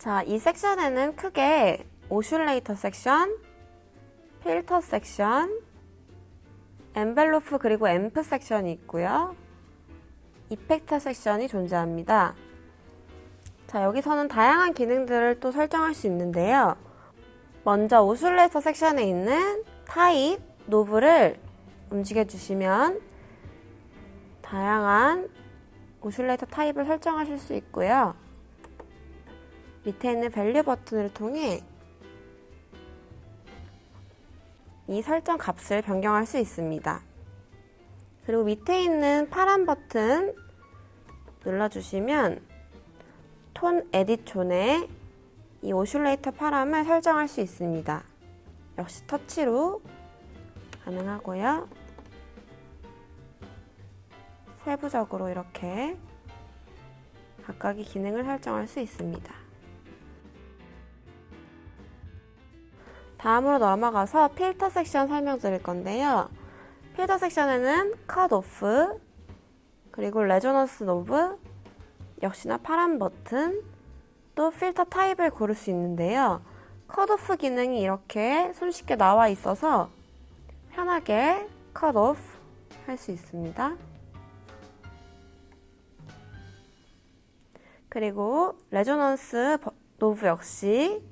자, 이 섹션에는 크게 oscillator 섹션, 필터 섹션, envelope 그리고 앰프 섹션이 있고요. effector 섹션이 존재합니다. 자, 여기서는 다양한 기능들을 또 설정할 수 있는데요. 먼저 oscillator 섹션에 있는 타입, knob를 움직여 주시면 다양한 oscillator 타입을 설정하실 수 있고요. 밑에 있는 value 버튼을 통해 이 설정 값을 변경할 수 있습니다. 그리고 밑에 있는 파란 버튼 눌러주시면 tone edit zone에 이 oscillator param을 설정할 수 있습니다. 역시 터치로 가능하고요. 세부적으로 이렇게 각각의 기능을 설정할 수 있습니다. 다음으로 넘어가서 필터 섹션 설명드릴 건데요. 필터 섹션에는 컷 오프, 그리고 resonance knob, 역시나 파란 버튼, 또 필터 타입을 고를 수 있는데요. 컷 오프 기능이 이렇게 손쉽게 나와 있어서 편하게 컷 오프 할 수 있습니다. 그리고 resonance knob 역시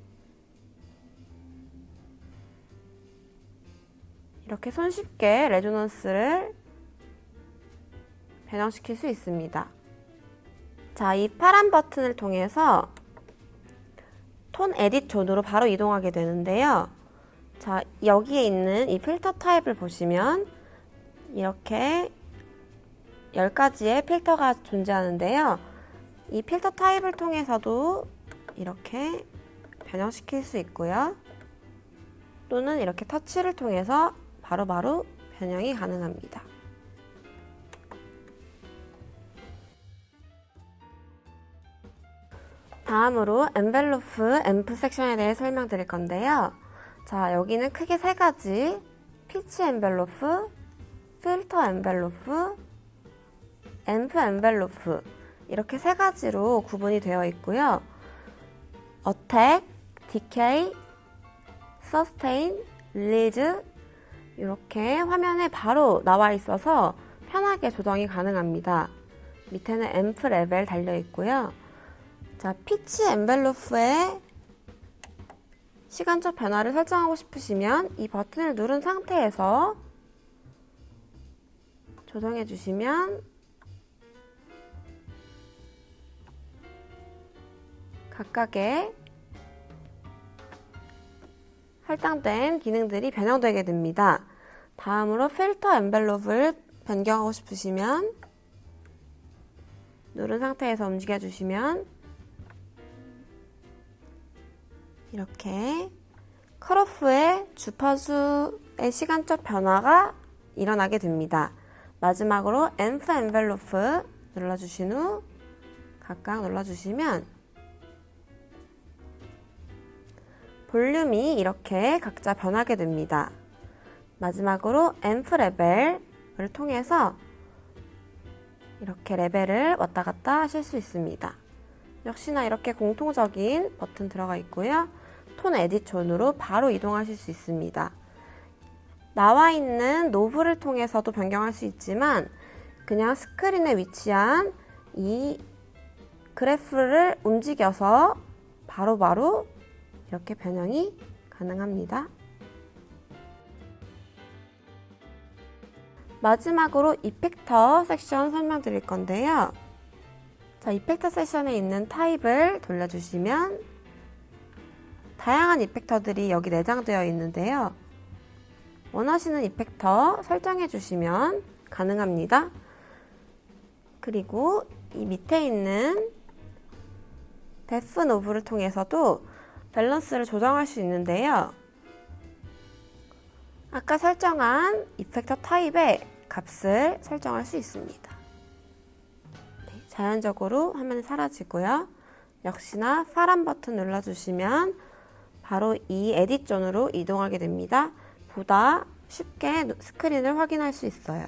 이렇게 손쉽게 resonance를 변형시킬 수 있습니다. 자, 이 파란 버튼을 통해서 tone edit zone으로 바로 이동하게 되는데요. 자, 여기에 있는 이 필터 타입을 보시면 이렇게 10가지의 필터가 존재하는데요. 이 필터 타입을 통해서도 이렇게 변형시킬 수 있고요. 또는 이렇게 터치를 통해서 바로바로 바로 변형이 가능합니다. 다음으로 envelope, 앰프 섹션에 대해 설명드릴 건데요. 자, 여기는 크게 세 가지 피치 envelope, 필터 envelope, 앰프 envelope 이렇게 세 가지로 구분이 되어 있고요. attack, decay, sustain, release 이렇게 화면에 바로 나와 있어서 편하게 조정이 가능합니다. 밑에는 앰프 레벨 달려 있고요. 자, 피치 envelope에 시간적 변화를 설정하고 싶으시면 이 버튼을 누른 상태에서 조정해 주시면 각각의 할당된 기능들이 변형되게 됩니다. 다음으로 필터 엔벨롭을 변경하고 싶으시면 누른 상태에서 움직여 주시면 이렇게 컬오프의 주파수의 시간적 변화가 일어나게 됩니다. 마지막으로 앰프 엔벨로프 눌러주신 후 각각 눌러주시면 볼륨이 이렇게 각자 변하게 됩니다. 마지막으로 앰프 레벨을 통해서 이렇게 레벨을 왔다 갔다 하실 수 있습니다. 역시나 이렇게 공통적인 버튼 들어가 있고요. tone edit zone으로 바로 이동하실 수 있습니다. 나와 있는 knob를 통해서도 변경할 수 있지만 그냥 스크린에 위치한 이 그래프를 움직여서 바로바로 바로 이렇게 변형이 가능합니다. 마지막으로 이펙터 섹션 설명드릴 건데요. 자, 이펙터 섹션에 있는 타입을 돌려주시면 다양한 이펙터들이 여기 내장되어 있는데요. 원하시는 이펙터 설정해 주시면 가능합니다. 그리고 이 밑에 있는 depth knob를 통해서도 밸런스를 조정할 수 있는데요. 아까 설정한 effector 타입의 값을 설정할 수 있습니다. 네, 자연적으로 화면이 사라지고요. 역시나 파란 버튼 눌러주시면 바로 이 edit zone으로 이동하게 됩니다. 보다 쉽게 스크린을 확인할 수 있어요.